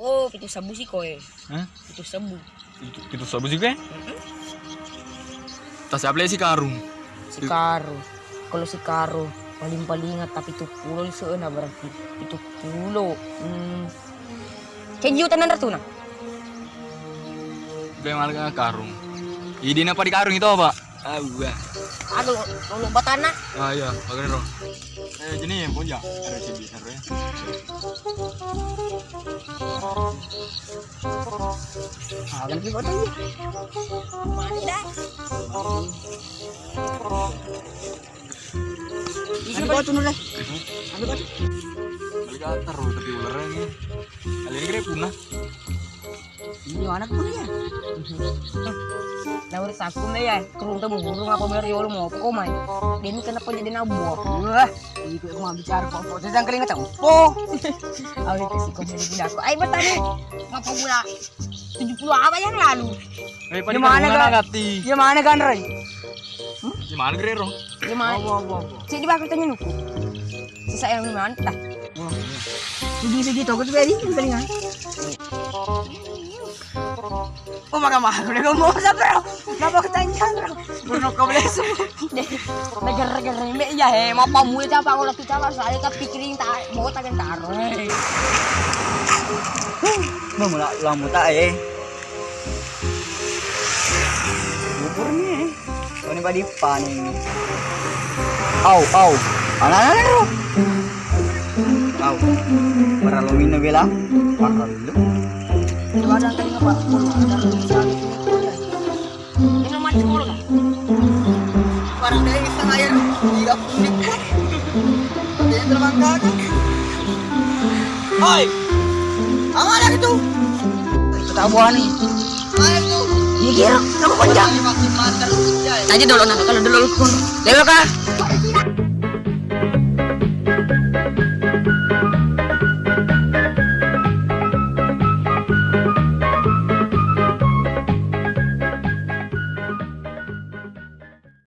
Oh, pitu sabu sih koe. Hah? Pitu sabu. Itu, itu sabu sih gue? Tas apa sih karung? Si Karo. Kalau si Karo paling paling ingat tapi itu pulau di sana berarti itu pulau. Hmm. Kayak jutaan na tuh nah. Malah karung. Ini apa di karung itu apa? Gua. Aduh, nulu batana. Ah iya, pakai roh. Eh, gini ya, punya. Ada cibi, ada ya. Ah, dah. Apa tuh nulai? Ambil kau. Balik antar loh, tapi ularnya ini. Kali ini kira punah. Anak pun ya. Nah, udah saku nih ya. Kerung temu burung apa biar ya mau apa kau main. Dia ini kenapa jadi nabuah? Wah, itu aku mau bicara kok. Kok sedang kering ngacau. Oh, awalnya kasih kau beli gila aku. Ayo bertani. Ngapa pula? 70 apa yang lalu? Eh, Di mana, Kak? Gati. Ya mana kan Roy? Di mana kira roh? Ya mana? Cik di bakal tanya nuku. Sisa yang di mana? Dah. Jadi segitu aku tuh beri telinga. Oh maka mah udah ngomong sa bro. Napa ketanya bro? Bruno. Negar-negar ini ya he, mau pamuli siapa kalau kita lah saya kan pikirin tak mau tak taruh. Mula lambu tak eh. Bubur ni eh. Kau ni badi pan ni. Au au. Ana ana ana. Au. Para lo minum bela. Para ada tadi apa? Ini nomor sekolah kan? Parang dari isang air. Tiga puluh. Dia terbang kan? Oi. Apa ada itu? Itu buah nih. Apa itu? Iya kamu panjang. Dulu nah, kalau dulu. Dulu kah?